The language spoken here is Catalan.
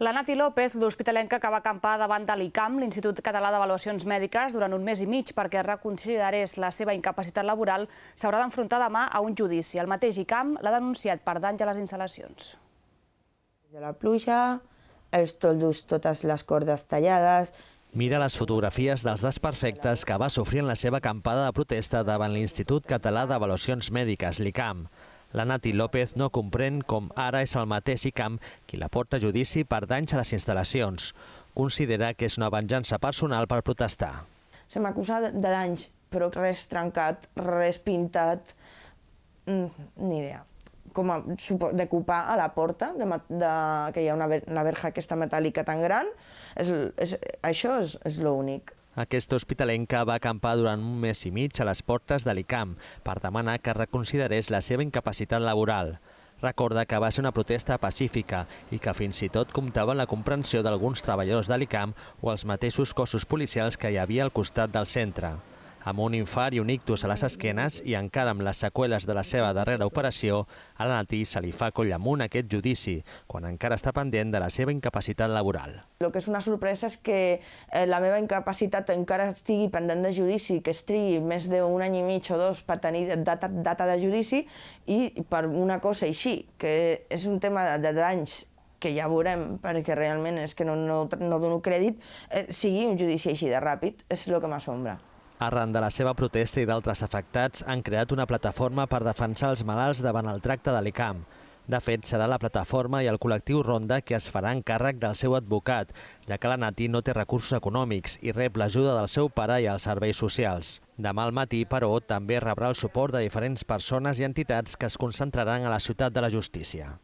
La Nati López, l'hospitalenca que va acampar davant de l'ICAM, l'Institut Català d'Avaluacions Mèdiques, durant un mes i mig perquè reconsiderés la seva incapacitat laboral, s'haurà d'enfrontar demà a un judici. El mateix ICAM l'ha denunciat per danys a les instal·lacions. De la pluja, els toldos totes les cordes tallades, Mira les fotografies dels desperfectes que va sofrir en la seva acampada de protesta davant l'Institut Català d'Avaluacions Mèdiques, l'ICAM. La Nati López no comprèn com ara és el mateix ICAM qui la porta a judici per danys a les instal·lacions. Considera que és una venjança personal per protestar. se m'acusa de danys, però res trencat, res pintat, mm, ni idea. Com a, de a la porta, de, de, que hi ha una, una verja aquesta metàl·lica tan gran, és, és, això és, és l'únic. Aquesta hospitalenca va acampar durant un mes i mig a les portes de l'ICAM per demanar que reconsiderés la seva incapacitat laboral. Recorda que va ser una protesta pacífica i que fins i tot comptava amb la comprensió d'alguns treballadors de l'ICAM o els mateixos cossos policials que hi havia al costat del centre. Amb un infart i un ictus a les esquenes i encara amb les seqüeles de la seva darrera operació, a la Nati se li fa coll amunt aquest judici, quan encara està pendent de la seva incapacitat laboral. El que és una sorpresa és que eh, la meva incapacitat encara estigui pendent de judici, que es trigui més d'un any i mig o dos per tenir data, data de judici i per una cosa així, que és un tema de, danys que ja veurem, perquè realment és que no, no, no dono crèdit, eh, sigui un judici així de ràpid, és el que m'assombra. Arran de la seva protesta i d'altres afectats, han creat una plataforma per defensar els malalts davant el tracte de l'ICAM. De fet, serà la plataforma i el col·lectiu Ronda que es faran càrrec del seu advocat, ja que la Nati no té recursos econòmics i rep l'ajuda del seu pare i els serveis socials. Demà al matí, però, també rebrà el suport de diferents persones i entitats que es concentraran a la ciutat de la justícia.